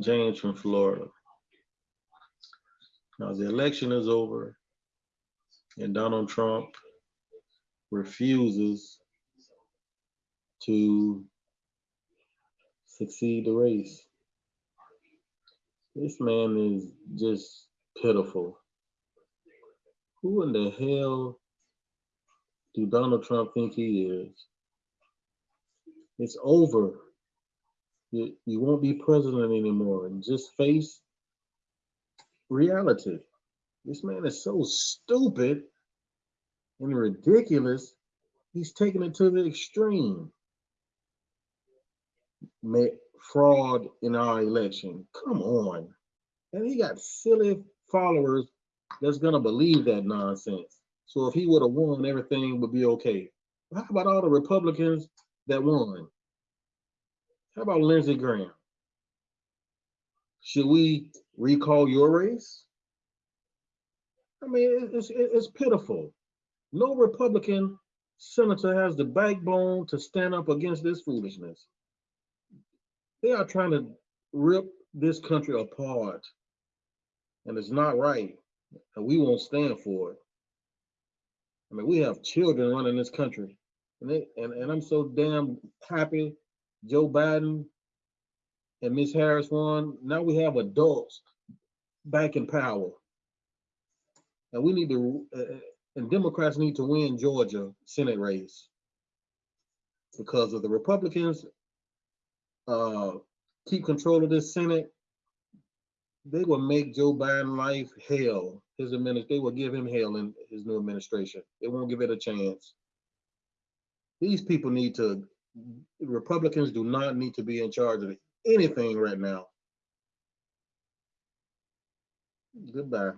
James from Florida. Now, the election is over and Donald Trump refuses to succeed the race. This man is just pitiful. Who in the hell do Donald Trump think he is? It's over. You, you won't be president anymore. And just face reality. This man is so stupid and ridiculous. He's taking it to the extreme. Ma- fraud in our election. Come on. And he got silly followers that's gonna believe that nonsense. So if he would have won, everything would be okay. How about all the Republicans that won? How about Lindsey Graham? Should we recall your race? I mean, it's, it's pitiful. No Republican senator has the backbone to stand up against this foolishness. They are trying to rip this country apart. And it's not right. And we won't stand for it. I mean, we have children running this country. And, they, and, and I'm so damn happy Joe Biden and Miss Harris won. Now we have adults back in power. And we need to, uh, and Democrats need to win Georgia Senate race. Because of the Republicans uh, keep control of this Senate, they will make Joe Biden life hell. His administration, they will give him hell in his new administration. They won't give it a chance. These people need to, Republicans do not need to be in charge of anything right now. Goodbye.